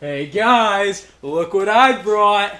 Hey guys, look what I brought!